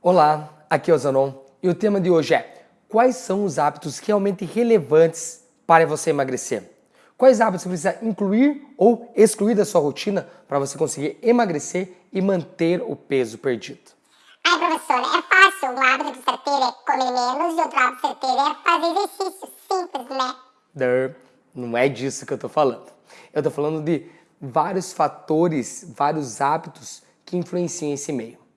Olá, aqui é o Zanon e o tema de hoje é Quais são os hábitos realmente relevantes para você emagrecer? Quais hábitos você precisa incluir ou excluir da sua rotina para você conseguir emagrecer e manter o peso perdido? Ai, professora, é fácil. Um hábito que você ter é comer menos e outro hábito que você ter é fazer exercício. Simples, né? Der, não é disso que eu tô falando. Eu tô falando de vários fatores, vários hábitos que influenciam esse meio.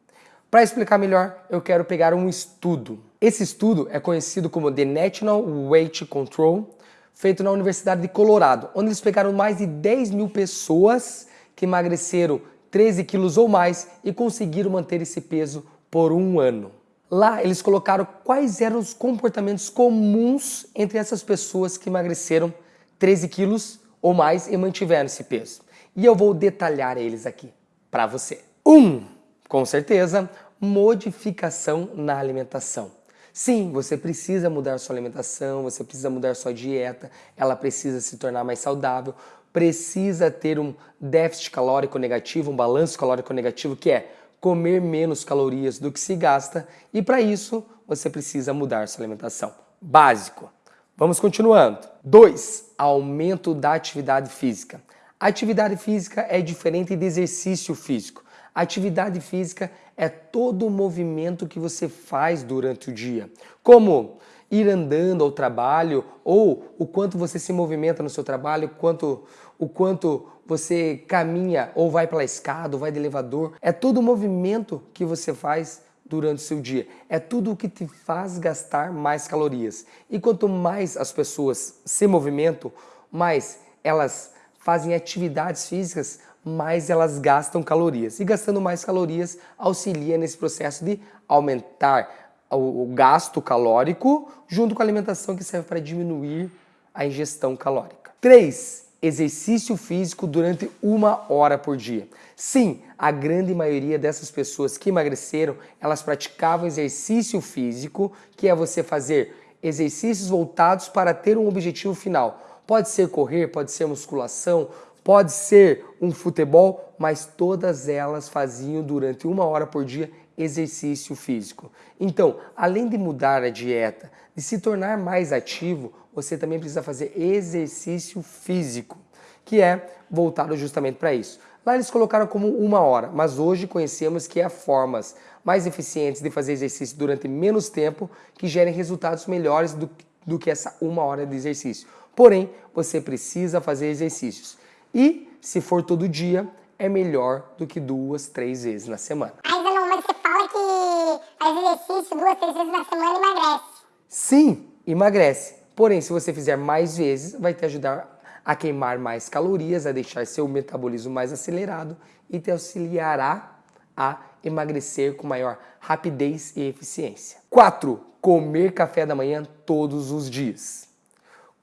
Para explicar melhor, eu quero pegar um estudo. Esse estudo é conhecido como The National Weight Control, feito na Universidade de Colorado, onde eles pegaram mais de 10 mil pessoas que emagreceram 13 quilos ou mais e conseguiram manter esse peso por um ano. Lá eles colocaram quais eram os comportamentos comuns entre essas pessoas que emagreceram 13 quilos ou mais e mantiveram esse peso. E eu vou detalhar eles aqui para você. 1. Um, com certeza, modificação na alimentação. Sim, você precisa mudar sua alimentação, você precisa mudar sua dieta, ela precisa se tornar mais saudável, precisa ter um déficit calórico negativo, um balanço calórico negativo, que é comer menos calorias do que se gasta, e para isso você precisa mudar sua alimentação. Básico. Vamos continuando. 2. Aumento da atividade física. Atividade física é diferente de exercício físico. Atividade física é todo o movimento que você faz durante o dia, como ir andando ao trabalho ou o quanto você se movimenta no seu trabalho, quanto, o quanto você caminha ou vai pela escada ou vai de elevador. É todo o movimento que você faz durante o seu dia. É tudo o que te faz gastar mais calorias. E quanto mais as pessoas se movimentam, mais elas fazem atividades físicas, mais elas gastam calorias. E gastando mais calorias auxilia nesse processo de aumentar o, gasto calórico junto com a alimentação que serve para diminuir a ingestão calórica. 3. Exercício físico durante uma hora por dia. Sim, a grande maioria dessas pessoas que emagreceram, elas praticavam exercício físico, que é você fazer exercícios voltados para ter um objetivo final. Pode ser correr, pode ser musculação, Pode ser um futebol, mas todas elas faziam durante uma hora por dia exercício físico. Então, além de mudar a dieta, de se tornar mais ativo, você também precisa fazer exercício físico, que é voltado justamente para isso. Lá eles colocaram como uma hora, mas hoje conhecemos que há formas mais eficientes de fazer exercício durante menos tempo que gerem resultados melhores do, do que essa uma hora de exercício. Porém, você precisa fazer exercícios. E, se for todo dia, é melhor do que duas, três vezes na semana. Mas, não, mas você fala que faz exercício duas, três vezes na semana emagrece. Sim, emagrece. Porém, se você fizer mais vezes, vai te ajudar a queimar mais calorias, a deixar seu metabolismo mais acelerado e te auxiliará a emagrecer com maior rapidez e eficiência. 4. Comer café da manhã todos os dias.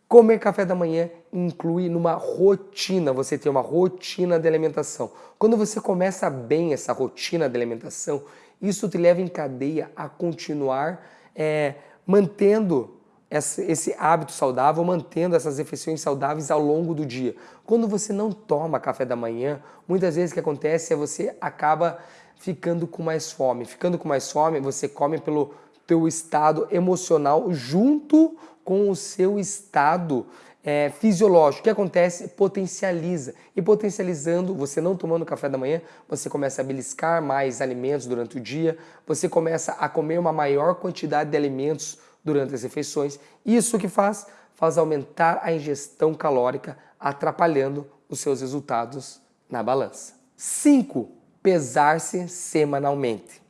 Comer café da manhã inclui numa rotina, você ter uma rotina de alimentação. Quando você começa bem essa rotina de alimentação, isso te leva em cadeia a continuar é, mantendo esse hábito saudável, mantendo essas refeições saudáveis ao longo do dia. Quando você não toma café da manhã, muitas vezes o que acontece é você acaba ficando com mais fome. Ficando com mais fome, você come pelo teu estado emocional junto com o seu estado é, fisiológico. O que acontece? Potencializa. E potencializando, você não tomando café da manhã, você começa a beliscar mais alimentos durante o dia, você começa a comer uma maior quantidade de alimentos durante as refeições. Isso que faz? Faz aumentar a ingestão calórica, atrapalhando os seus resultados na balança. 5. Pesar-se semanalmente.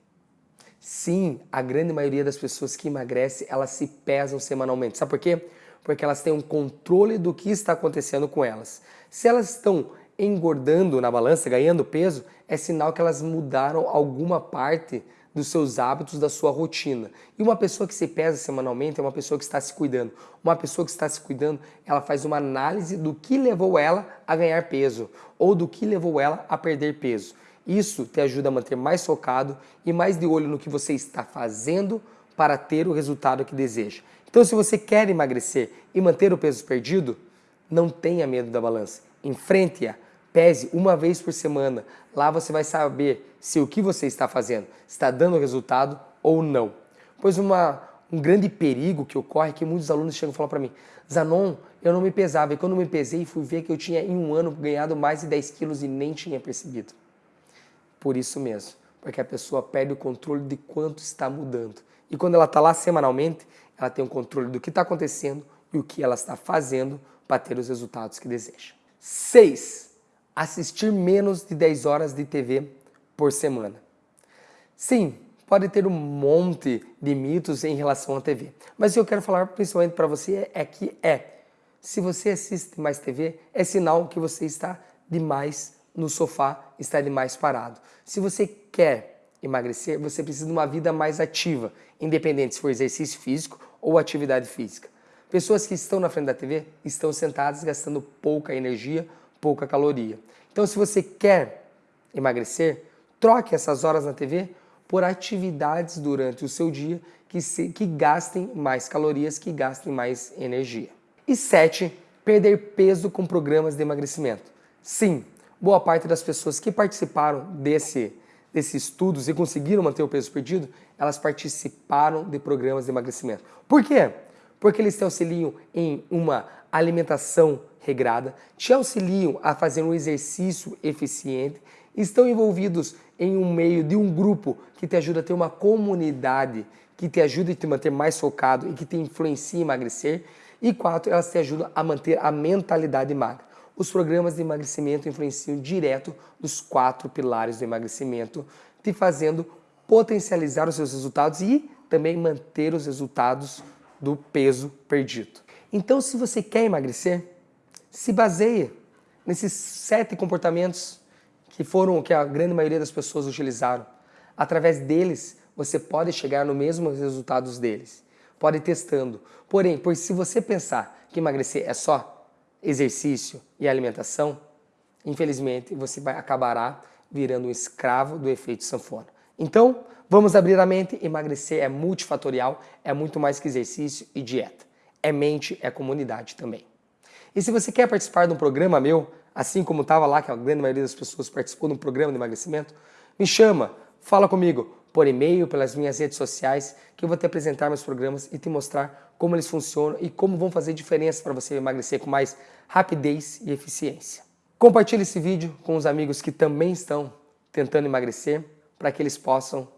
Sim, a grande maioria das pessoas que emagrece, elas se pesam semanalmente. Sabe por quê? Porque elas têm um controle do que está acontecendo com elas. Se elas estão engordando na balança, ganhando peso, é sinal que elas mudaram alguma parte dos seus hábitos, da sua rotina. E uma pessoa que se pesa semanalmente é uma pessoa que está se cuidando. Uma pessoa que está se cuidando, ela faz uma análise do que levou ela a ganhar peso ou do que levou ela a perder peso. Isso te ajuda a manter mais focado e mais de olho no que você está fazendo para ter o resultado que deseja. Então, se você quer emagrecer e manter o peso perdido, não tenha medo da balança. Enfrente-a, pese uma vez por semana. Lá você vai saber se o que você está fazendo está dando resultado ou não? Pois uma, um grande perigo que ocorre é que muitos alunos chegam e falam para mim, Zanon, eu não me pesava, e quando me pesei fui ver que eu tinha em um ano ganhado mais de 10 quilos e nem tinha percebido. Por isso mesmo, porque a pessoa perde o controle de quanto está mudando. E quando ela está lá semanalmente, ela tem o controle do que está acontecendo e o que ela está fazendo para ter os resultados que deseja. 6. Assistir menos de 10 horas de TV por semana. Sim, pode ter um monte de mitos em relação à TV, mas o que eu quero falar principalmente para você é que é, se você assiste mais TV, é sinal que você está demais no sofá, está demais parado. Se você quer emagrecer, você precisa de uma vida mais ativa, independente se for exercício físico ou atividade física. Pessoas que estão na frente da TV estão sentadas gastando pouca energia, pouca caloria. Então, se você quer emagrecer, troque essas horas na TV por atividades durante o seu dia que, se, que gastem mais calorias, que gastem mais energia. E 7. Perder peso com programas de emagrecimento. Sim, boa parte das pessoas que participaram desse, desses estudos e conseguiram manter o peso perdido, elas participaram de programas de emagrecimento. Por quê? Porque eles te auxiliam em uma alimentação regrada, te auxiliam a fazer um exercício eficiente, estão envolvidos em um meio de um grupo que te ajuda a ter uma comunidade, que te ajuda a te manter mais focado e que te influencia em emagrecer. E quatro, elas te ajudam a manter a mentalidade magra. Os programas de emagrecimento influenciam direto nos quatro pilares do emagrecimento, te fazendo potencializar os seus resultados e também manter os resultados do peso perdido. Então, se você quer emagrecer, se baseie nesses sete comportamentos que foram o que a grande maioria das pessoas utilizaram. Através deles, você pode chegar no mesmo resultados deles. Pode ir testando. Porém, pois se você pensar que emagrecer é só exercício e alimentação, infelizmente você vai acabará virando um escravo do efeito sanfona. Então, vamos abrir a mente, emagrecer é multifatorial, é muito mais que exercício e dieta. É mente, é comunidade também. E se você quer participar de um programa meu, assim como estava lá, que a grande maioria das pessoas participou de um programa de emagrecimento, me chama, fala comigo, por e-mail, pelas minhas redes sociais, que eu vou te apresentar meus programas e te mostrar como eles funcionam e como vão fazer diferença para você emagrecer com mais rapidez e eficiência. Compartilhe esse vídeo com os amigos que também estão tentando emagrecer, para que eles possam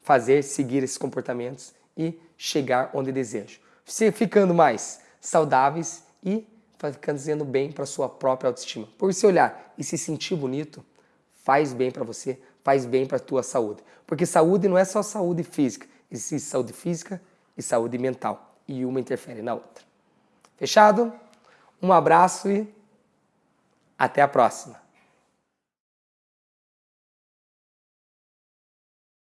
fazer, seguir esses comportamentos e chegar onde desejam. Ficando mais saudáveis e ficando bem para sua própria autoestima. Por se olhar e se sentir bonito, faz bem para você, faz bem para a tua saúde. Porque saúde não é só saúde física, existe saúde física e saúde mental. E uma interfere na outra. Fechado? Um abraço e até a próxima.